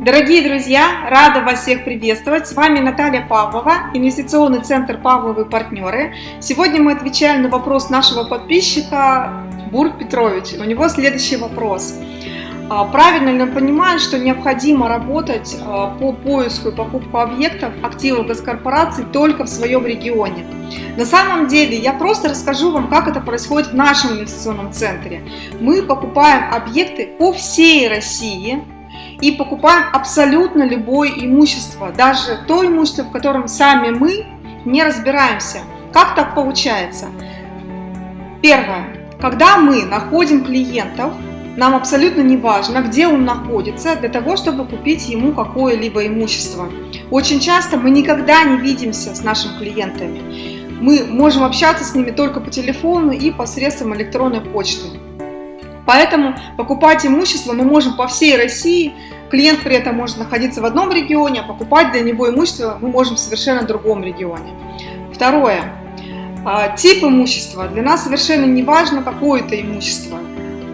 Дорогие друзья, рада вас всех приветствовать. С вами Наталья Павлова, инвестиционный центр Павловы партнеры. Сегодня мы отвечаем на вопрос нашего подписчика Бург Петрович. У него следующий вопрос. А, правильно ли он понимает, что необходимо работать а, по поиску и покупку объектов активов госкорпораций только в своем регионе? На самом деле я просто расскажу вам, как это происходит в нашем инвестиционном центре. Мы покупаем объекты по всей России, и покупаем абсолютно любое имущество, даже то имущество, в котором сами мы не разбираемся. Как так получается? Первое. Когда мы находим клиентов, нам абсолютно не важно, где он находится, для того, чтобы купить ему какое-либо имущество. Очень часто мы никогда не видимся с нашими клиентами. Мы можем общаться с ними только по телефону и посредством электронной почты. Поэтому покупать имущество мы можем по всей России, клиент при этом может находиться в одном регионе, а покупать для него имущество мы можем в совершенно другом регионе. Второе. А, тип имущества. Для нас совершенно не важно, какое это имущество.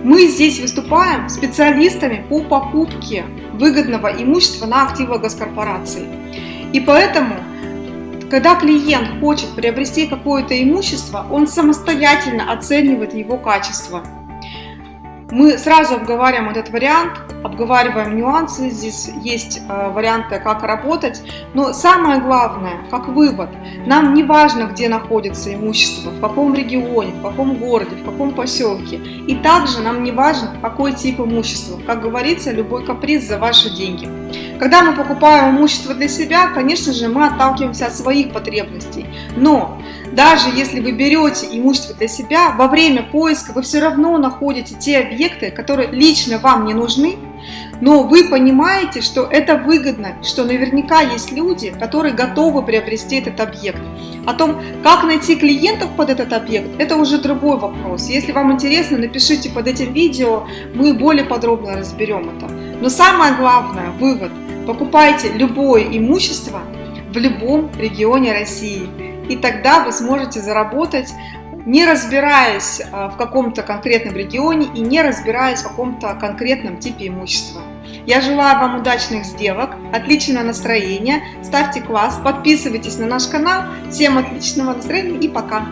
Мы здесь выступаем специалистами по покупке выгодного имущества на активы госкорпорации. И поэтому, когда клиент хочет приобрести какое-то имущество, он самостоятельно оценивает его качество – мы сразу обговариваем этот вариант, обговариваем нюансы, здесь есть э, варианты, как работать, но самое главное, как вывод, нам не важно, где находится имущество, в каком регионе, в каком городе, в каком поселке, и также нам не важно, какой тип имущества, как говорится, любой каприз за ваши деньги. Когда мы покупаем имущество для себя, конечно же, мы отталкиваемся от своих потребностей, но даже если вы берете имущество для себя, во время поиска вы все равно находите те объекты, которые лично вам не нужны, но вы понимаете, что это выгодно, что наверняка есть люди, которые готовы приобрести этот объект. О том, как найти клиентов под этот объект, это уже другой вопрос. Если вам интересно, напишите под этим видео, мы более подробно разберем это. Но самое главное, вывод, покупайте любое имущество в любом регионе России и тогда вы сможете заработать, не разбираясь а, в каком-то конкретном регионе и не разбираясь в каком-то конкретном типе имущества. Я желаю вам удачных сделок, отличного настроения, ставьте класс, подписывайтесь на наш канал. Всем отличного настроения и пока!